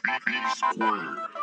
Square.